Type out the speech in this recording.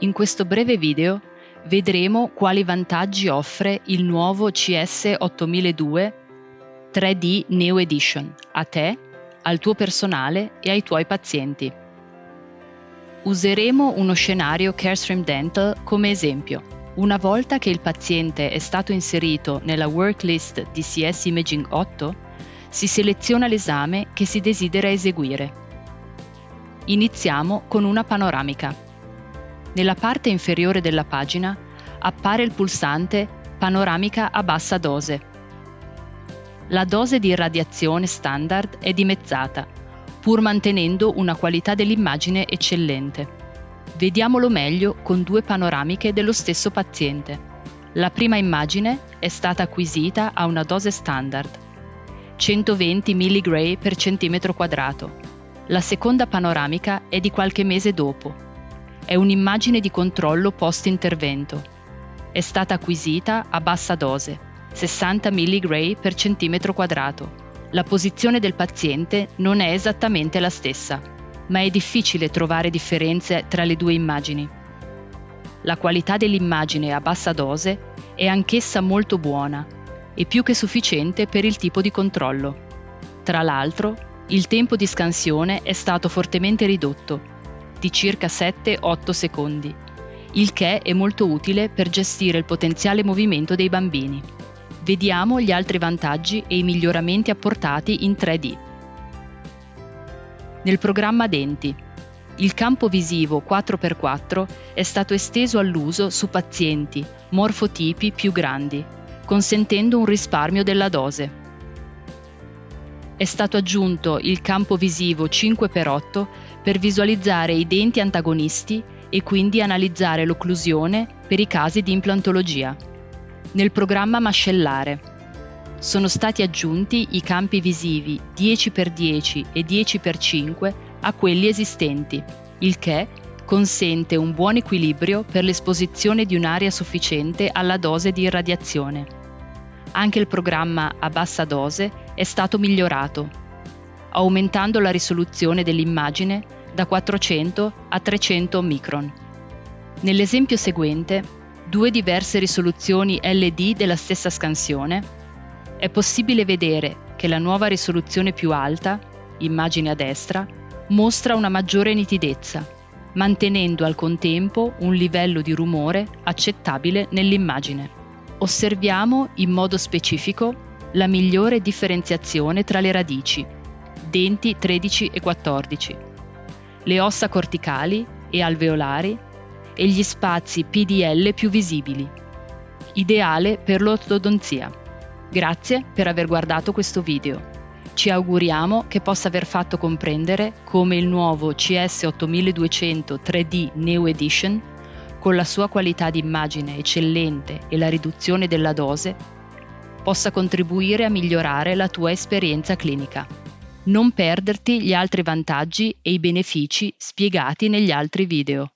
In questo breve video vedremo quali vantaggi offre il nuovo CS 8002 3D Neo Edition a te, al tuo personale e ai tuoi pazienti. Useremo uno scenario Carestream Dental come esempio. Una volta che il paziente è stato inserito nella worklist di CS Imaging 8, si seleziona l'esame che si desidera eseguire. Iniziamo con una panoramica. Nella parte inferiore della pagina appare il pulsante Panoramica a bassa dose. La dose di irradiazione standard è dimezzata, pur mantenendo una qualità dell'immagine eccellente. Vediamolo meglio con due panoramiche dello stesso paziente. La prima immagine è stata acquisita a una dose standard, 120 mg per centimetro quadrato. La seconda panoramica è di qualche mese dopo. È un'immagine di controllo post-intervento. È stata acquisita a bassa dose, 60 mg per centimetro quadrato. La posizione del paziente non è esattamente la stessa ma è difficile trovare differenze tra le due immagini. La qualità dell'immagine a bassa dose è anch'essa molto buona e più che sufficiente per il tipo di controllo. Tra l'altro, il tempo di scansione è stato fortemente ridotto, di circa 7-8 secondi, il che è molto utile per gestire il potenziale movimento dei bambini. Vediamo gli altri vantaggi e i miglioramenti apportati in 3D. Nel programma Denti, il campo visivo 4x4 è stato esteso all'uso su pazienti morfotipi più grandi, consentendo un risparmio della dose. È stato aggiunto il campo visivo 5x8 per visualizzare i denti antagonisti e quindi analizzare l'occlusione per i casi di implantologia. Nel programma mascellare sono stati aggiunti i campi visivi 10x10 e 10x5 a quelli esistenti, il che consente un buon equilibrio per l'esposizione di un'area sufficiente alla dose di irradiazione. Anche il programma a bassa dose è stato migliorato, aumentando la risoluzione dell'immagine da 400 a 300 micron. Nell'esempio seguente, due diverse risoluzioni LD della stessa scansione è possibile vedere che la nuova risoluzione più alta, immagine a destra, mostra una maggiore nitidezza, mantenendo al contempo un livello di rumore accettabile nell'immagine. Osserviamo in modo specifico la migliore differenziazione tra le radici, denti 13 e 14, le ossa corticali e alveolari e gli spazi PDL più visibili, ideale per l'ortodonzia. Grazie per aver guardato questo video. Ci auguriamo che possa aver fatto comprendere come il nuovo CS8200 3D Neo Edition, con la sua qualità di immagine eccellente e la riduzione della dose, possa contribuire a migliorare la tua esperienza clinica. Non perderti gli altri vantaggi e i benefici spiegati negli altri video.